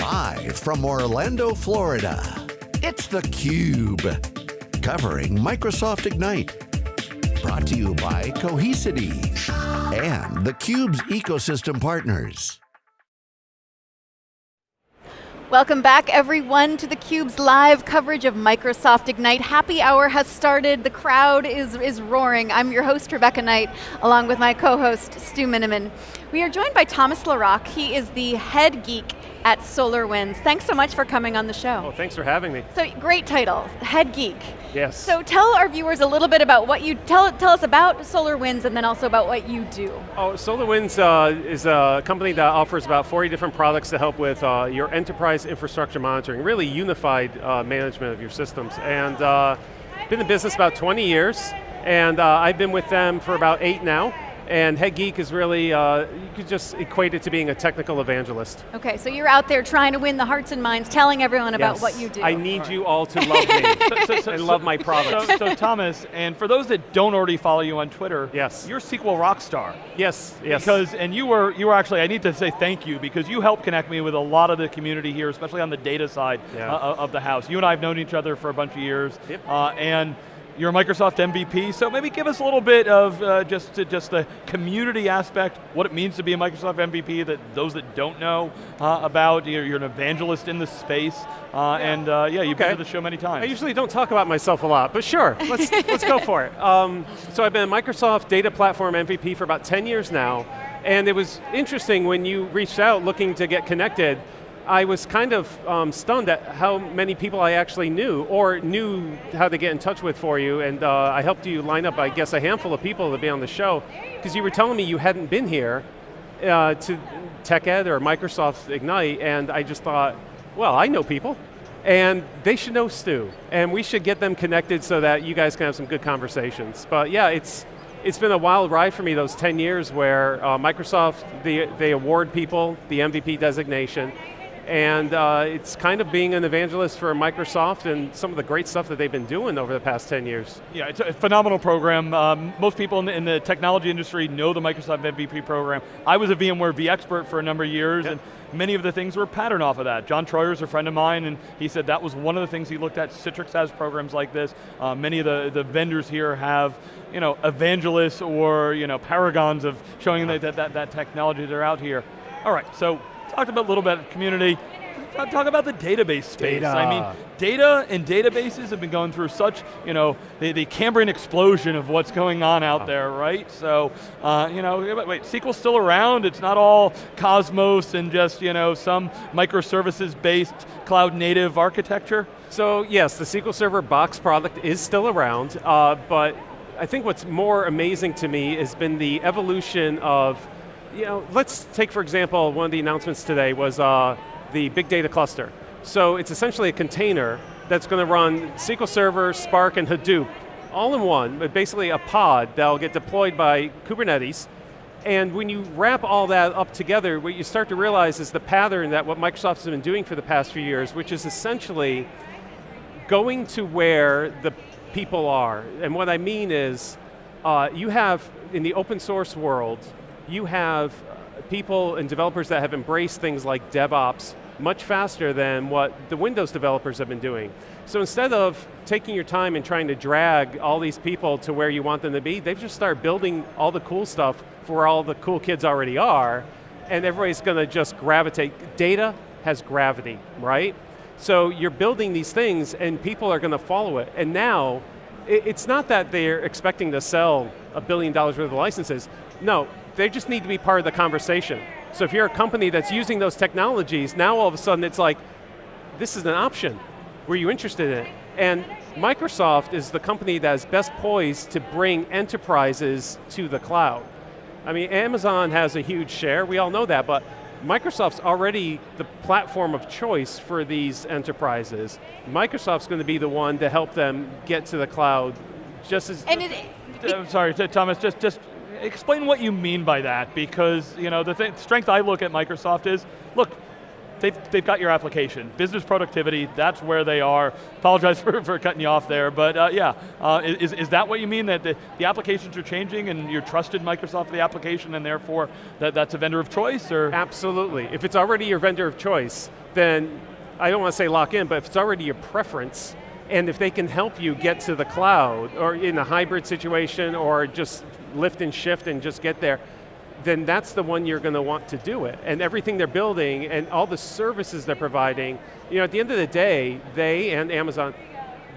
Live from Orlando, Florida, it's theCUBE. Covering Microsoft Ignite. Brought to you by Cohesity and theCUBE's ecosystem partners. Welcome back everyone to theCUBE's live coverage of Microsoft Ignite. Happy hour has started, the crowd is, is roaring. I'm your host, Rebecca Knight, along with my co-host, Stu Miniman. We are joined by Thomas LaRock. He is the head geek at SolarWinds. Thanks so much for coming on the show. Oh, thanks for having me. So, great title, Head Geek. Yes. So tell our viewers a little bit about what you, tell, tell us about SolarWinds and then also about what you do. Oh, SolarWinds uh, is a company that offers about 40 different products to help with uh, your enterprise infrastructure monitoring, really unified uh, management of your systems. And uh, been in business about 20 years, and uh, I've been with them for about eight now. And head geek is really, uh, you could just equate it to being a technical evangelist. Okay, so you're out there trying to win the hearts and minds, telling everyone about yes. what you do. I need you all to love me so, so, and love my products. So, so, Thomas, and for those that don't already follow you on Twitter, yes. you're SQL rockstar. Yes, yes. Because, and you were, you were actually, I need to say thank you, because you helped connect me with a lot of the community here, especially on the data side yeah. uh, of the house. You and I have known each other for a bunch of years, yep. uh, and you're a Microsoft MVP, so maybe give us a little bit of uh, just just the community aspect, what it means to be a Microsoft MVP, that those that don't know uh, about, you're, you're, an evangelist in the space, uh, yeah. and uh, yeah, you've okay. been to the show many times. I usually don't talk about myself a lot, but sure, let's, let's go for it. Um, so I've been a Microsoft Data Platform MVP for about 10 years now, and it was interesting when you reached out looking to get connected, I was kind of um, stunned at how many people I actually knew, or knew how to get in touch with for you, and uh, I helped you line up, I guess, a handful of people to be on the show, because you were telling me you hadn't been here uh, to TechEd or Microsoft Ignite, and I just thought, well, I know people, and they should know Stu, and we should get them connected so that you guys can have some good conversations. But yeah, it's, it's been a wild ride for me those 10 years where uh, Microsoft, they, they award people the MVP designation, and uh, it's kind of being an evangelist for Microsoft and some of the great stuff that they've been doing over the past 10 years. Yeah, it's a phenomenal program. Um, most people in the, in the, technology industry know the Microsoft MVP program. I was a VMware vExpert for a number of years, and many of the things were patterned off of that. John Troyer's a friend of mine, and he said that was one of the things he looked at. Citrix has programs like this. Uh, many of the, the vendors here have you know, evangelists or you know, paragons of showing that, that, that, that technology that are out here. All right, so talked about a little bit of community. Talk about the database space. Data. I mean, data and databases have been going through such, you know, the, the Cambrian explosion of what's going on out there, right? So, uh, you know, wait, SQL's still around. It's not all Cosmos and just, you know, some microservices-based cloud native architecture. So yes, the SQL Server box product is still around, uh, but I think what's more amazing to me has been the evolution of you know, let's take for example, one of the announcements today was uh, the big data cluster. So it's essentially a container that's going to run SQL Server, Spark, and Hadoop all in one, but basically a pod that'll get deployed by Kubernetes. And when you wrap all that up together, what you start to realize is the pattern that what Microsoft has been doing for the past few years, which is essentially going to where the people are. And what I mean is, uh, you have, in the open source world, you have uh, people and developers that have embraced things like DevOps much faster than what the Windows developers have been doing. So instead of taking your time and trying to drag all these people to where you want them to be, they've just started building all the cool stuff for where all the cool kids already are, and everybody's going to just gravitate. Data has gravity, right? So you're building these things and people are going to follow it. And now, it's not that they're expecting to sell a billion dollars worth of licenses. No, they just need to be part of the conversation. So if you're a company that's using those technologies, now all of a sudden it's like, this is an option. Were you interested in it? And Microsoft is the company that is best poised to bring enterprises to the cloud. I mean, Amazon has a huge share, we all know that, but Microsoft's already the platform of choice for these enterprises. Microsoft's going to be the one to help them get to the cloud just as- and it, it, I'm sorry, Thomas, just, just explain what you mean by that, because you know the th strength I look at Microsoft is, look, they've, they've got your application. Business productivity, that's where they are. Apologize for, for cutting you off there, but uh, yeah, uh, is, is that what you mean, that the, the applications are changing and you're trusted Microsoft for the application and therefore that, that's a vendor of choice, or? Absolutely, if it's already your vendor of choice, then I don't want to say lock in, but if it's already your preference, and if they can help you get to the cloud, or in a hybrid situation, or just lift and shift and just get there, then that's the one you're going to want to do it. And everything they're building and all the services they're providing, you know, at the end of the day, they and Amazon,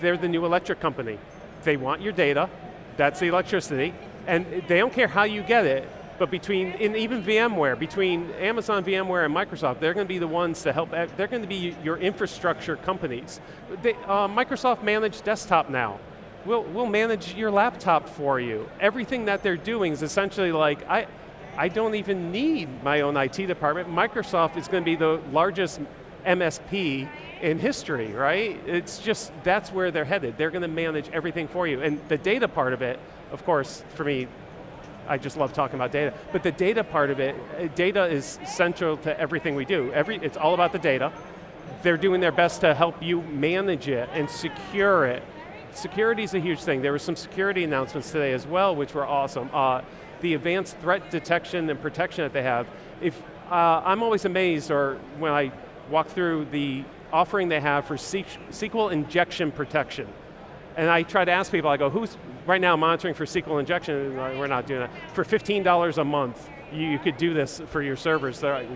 they're the new electric company. They want your data, that's the electricity, and they don't care how you get it, but between, in even VMware, between Amazon VMware and Microsoft, they're going to be the ones to help, they're going to be your infrastructure companies. They, uh, Microsoft managed desktop now. We'll, we'll manage your laptop for you. Everything that they're doing is essentially like, I, I don't even need my own IT department. Microsoft is going to be the largest MSP in history, right? It's just, that's where they're headed. They're going to manage everything for you. And the data part of it, of course, for me, I just love talking about data. But the data part of it, uh, data is central to everything we do. Every, it's all about the data. They're doing their best to help you manage it and secure it. Security is a huge thing. There were some security announcements today as well, which were awesome. Uh, the advanced threat detection and protection that they have, if, uh, I'm always amazed, or when I walk through the offering they have for SQL injection protection. And I try to ask people, I go, who's right now monitoring for SQL injection? We're not doing that. For $15 a month, you, could do this for your servers. Like,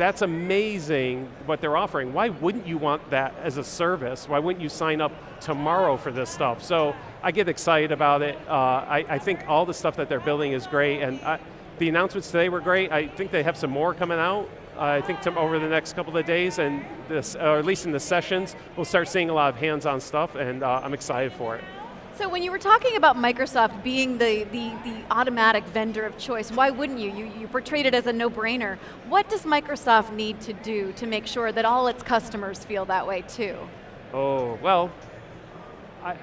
that's amazing what they're offering. Why wouldn't you want that as a service? Why wouldn't you sign up tomorrow for this stuff? So I get excited about it. Uh, I, I, think all the stuff that they're building is great, and I, the announcements today were great. I think they have some more coming out. Uh, I think over the next couple of days, and this, or at least in the sessions, we'll start seeing a lot of hands-on stuff, and uh, I'm excited for it. So when you were talking about Microsoft being the, the, the automatic vendor of choice, why wouldn't you? you? You portrayed it as a no-brainer. What does Microsoft need to do to make sure that all its customers feel that way too? Oh, well, I,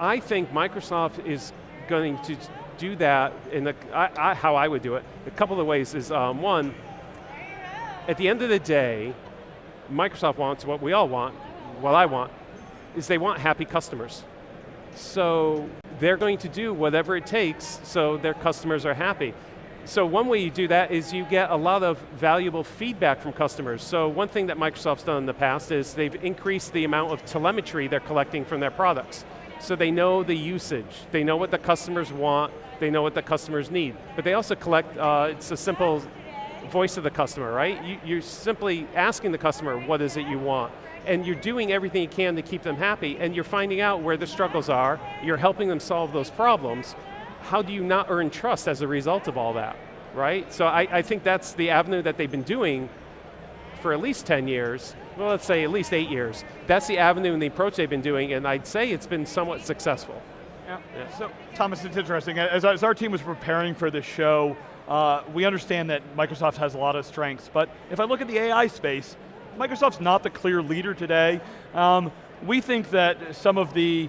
I think Microsoft is going to do that in the, I, I, how I would do it. A couple of ways is um, one, at the end of the day, Microsoft wants what we all want, what I want, is they want happy customers. So they're going to do whatever it takes so their customers are happy. So one way you do that is you get a lot of valuable feedback from customers. So one thing that Microsoft's done in the past is they've increased the amount of telemetry they're collecting from their products. So they know the usage, they know what the customers want, they know what the customers need. But they also collect, uh, it's a simple voice of the customer, right? You, you're simply asking the customer, what is it you want? And you're doing everything you can to keep them happy, and you're finding out where the struggles are, you're helping them solve those problems, how do you not earn trust as a result of all that, right? So I, I think that's the avenue that they've been doing for at least 10 years, well let's say at least eight years. That's the avenue and the approach they've been doing, and I'd say it's been somewhat successful. Yeah. yeah. So, Thomas, it's interesting. As, as our team was preparing for this show, uh, we understand that Microsoft has a lot of strengths, but if I look at the AI space, Microsoft's not the clear leader today. Um, we think that some of the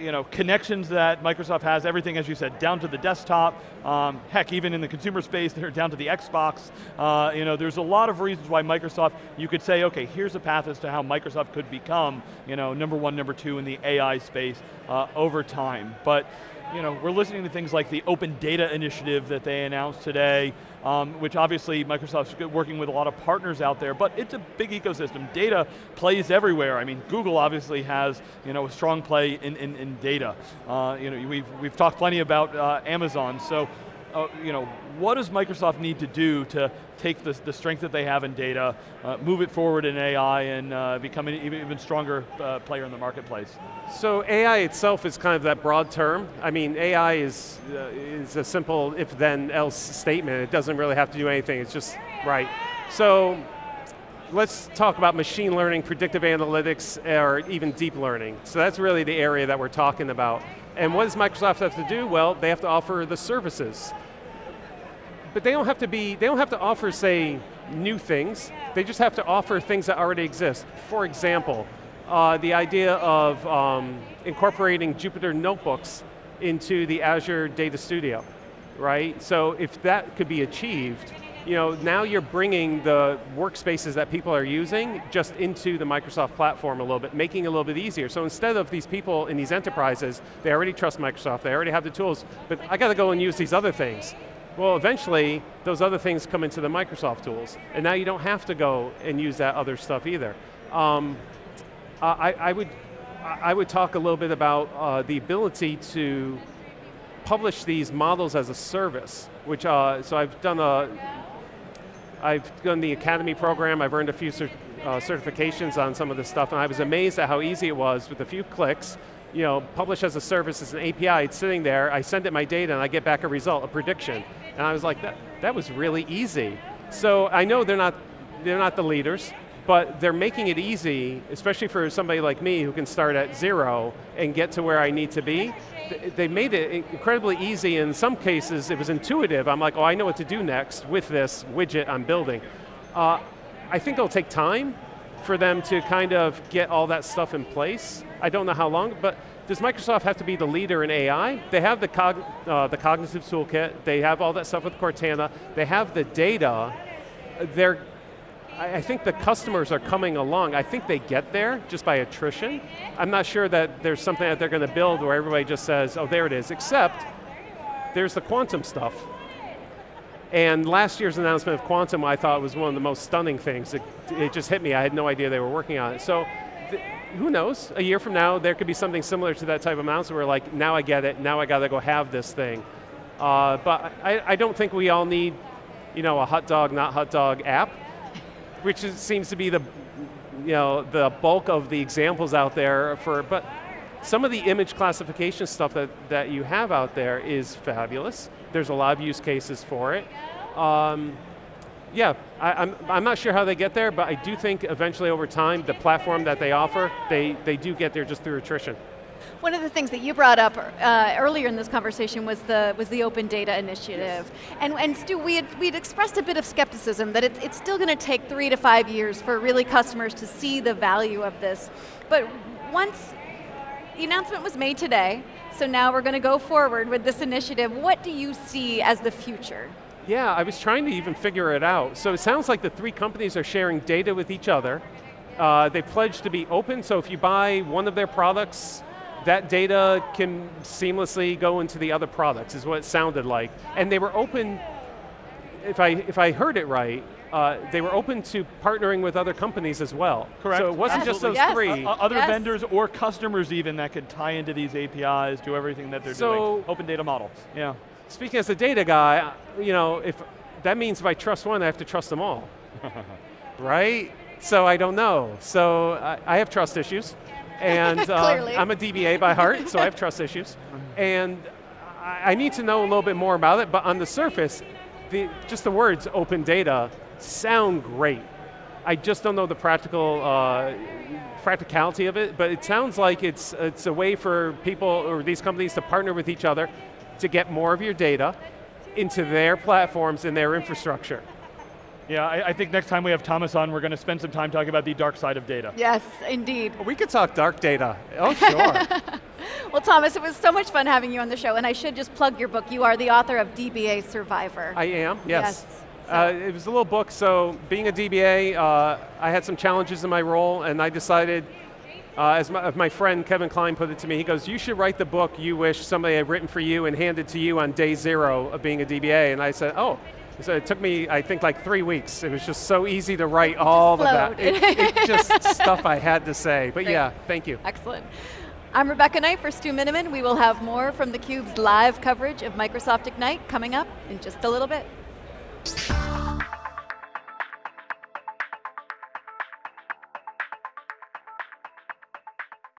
you know, connections that Microsoft has, everything, as you said, down to the desktop, um, heck, even in the consumer space, they're down to the Xbox. Uh, you know, there's a lot of reasons why Microsoft, you could say, okay, here's a path as to how Microsoft could become, you know, number one, number two in the AI space uh, over time. But you know, we're listening to things like the Open Data Initiative that they announced today, um, which obviously Microsoft's working with a lot of partners out there, but it's a big ecosystem. Data plays everywhere. I mean, Google obviously has you know, a strong play in, in, in data. Uh, you know, we've, we've talked plenty about uh, Amazon, so uh, you know, what does Microsoft need to do to take the, the strength that they have in data, uh, move it forward in AI, and uh, become an even, even stronger uh, player in the marketplace? So AI itself is kind of that broad term. I mean, AI is, uh, is a simple if-then-else statement. It doesn't really have to do anything, it's just right. So let's talk about machine learning, predictive analytics, or even deep learning. So that's really the area that we're talking about. And what does Microsoft have to do? Well, they have to offer the services. But they don't have to be, they don't have to offer, say, new things. They just have to offer things that already exist. For example, uh, the idea of um, incorporating Jupyter notebooks into the Azure Data Studio, right? So if that could be achieved, you know, now you're bringing the workspaces that people are using just into the Microsoft platform a little bit, making it a little bit easier. So instead of these people in these enterprises, they already trust Microsoft, they already have the tools, but I got to go and use these other things. Well, eventually, those other things come into the Microsoft tools, and now you don't have to go and use that other stuff either. Um, I, I, would, I would talk a little bit about uh, the ability to publish these models as a service, which, uh, so I've done a, I've done the Academy program, I've earned a few cert, uh, certifications on some of this stuff, and I was amazed at how easy it was with a few clicks, you know, publish as a service, as an API, it's sitting there, I send it my data and I get back a result, a prediction. And I was like, that, that was really easy. So I know they're not, they're not the leaders, but they're making it easy, especially for somebody like me who can start at zero and get to where I need to be. They made it incredibly easy. In some cases, it was intuitive. I'm like, oh, I know what to do next with this widget I'm building. Uh, I think it'll take time for them to kind of get all that stuff in place. I don't know how long, but does Microsoft have to be the leader in AI? They have the, cog uh, the cognitive toolkit, they have all that stuff with Cortana, they have the data, they're, I think the customers are coming along. I think they get there just by attrition. I'm not sure that there's something that they're going to build where everybody just says, oh, there it is, except there's the quantum stuff. And last year's announcement of Quantum I thought was one of the most stunning things. It, it just hit me, I had no idea they were working on it. So, who knows, a year from now there could be something similar to that type of announcement where like, now I get it, now I got to go have this thing. Uh, but I, I don't think we all need you know, a hot dog, not hot dog app, which is, seems to be the, you know, the bulk of the examples out there for, but some of the image classification stuff that, that you have out there is fabulous. There's a lot of use cases for it. Um, yeah, I, am I'm, I'm not sure how they get there, but I do think eventually over time, the platform that they offer, they, they do get there just through attrition. One of the things that you brought up uh, earlier in this conversation was the was the Open Data Initiative, and and Stu, we had we'd expressed a bit of skepticism that it's it's still going to take three to five years for really customers to see the value of this, but once the announcement was made today, so now we're going to go forward with this initiative. What do you see as the future? Yeah, I was trying to even figure it out. So it sounds like the three companies are sharing data with each other. Uh, they pledged to be open, so if you buy one of their products, that data can seamlessly go into the other products, is what it sounded like. And they were open, if I, if I heard it right, uh, they were open to partnering with other companies as well. Correct. So it wasn't yes. just those yes. three. Uh, other yes. vendors or customers even that could tie into these APIs, do everything that they're so, doing. Open data model, yeah. Speaking as a data guy, you know, if that means if I trust one, I have to trust them all. right? So I don't know. So I, I have trust issues. And uh, I'm a DBA by heart, so I have trust issues. And I, I need to know a little bit more about it, but on the surface, the, just the words open data sound great. I just don't know the practical uh, practicality of it, but it sounds like it's, it's a way for people or these companies to partner with each other to get more of your data into their platforms and their infrastructure. Yeah, I, I, think next time we have Thomas on, we're going to spend some time talking about the dark side of data. Yes, indeed. We could talk dark data. Oh, sure. well, Thomas, it was so much fun having you on the show, and I should just plug your book. You are the author of DBA Survivor. I am, yes. yes. Uh, it was a little book, so being a DBA, uh, I had some challenges in my role, and I decided, uh, as, my, my friend Kevin Kline put it to me, he goes, you should write the book you wish somebody had written for you and hand it to you on day zero of being a DBA. And I said, oh, so it took me, I think, like three weeks. It was just so easy to write all of that. It, it just stuff I had to say. But Great. yeah, thank you. Excellent. I'm Rebecca Knight for Stu Miniman. We will have more from theCUBE's live coverage of Microsoft Ignite coming up in just a little bit.